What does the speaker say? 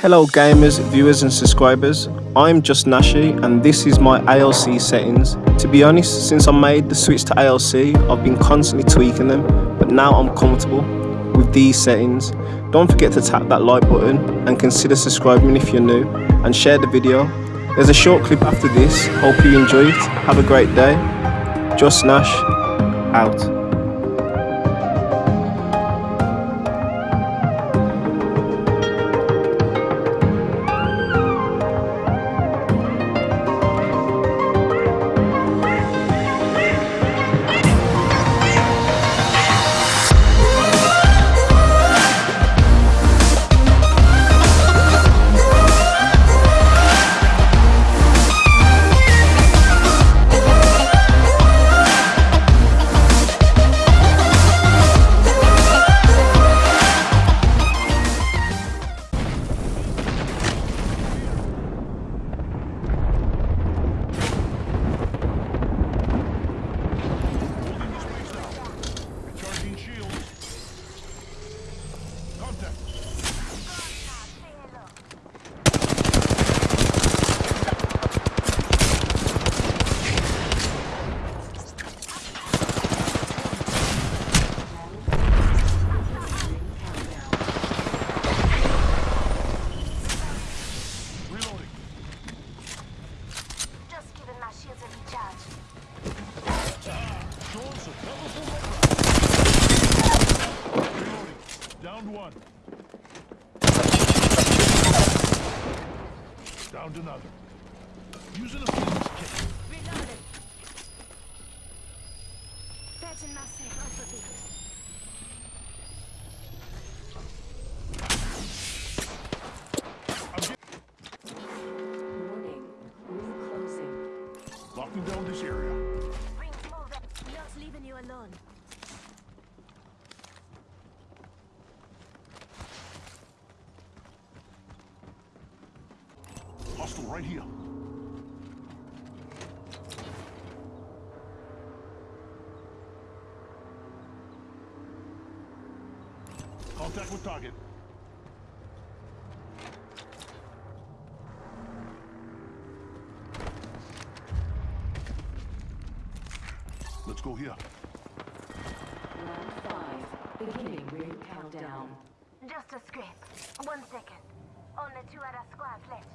Hello gamers, viewers and subscribers, I'm Just Nashi and this is my ALC settings. To be honest, since I made the switch to ALC, I've been constantly tweaking them, but now I'm comfortable with these settings. Don't forget to tap that like button and consider subscribing if you're new and share the video. There's a short clip after this, hope you enjoy it, have a great day. Just Nash, out. One. Downed another. Using a Phoenix Kit. Reloading. Fetching my safe off the beat. Closing. Locking down this area. Rings moving. Not leaving you alone. Hostile right here. Contact with target. Let's go here. Round five, beginning ring countdown. Just a scrape. One second. Only two other squads left.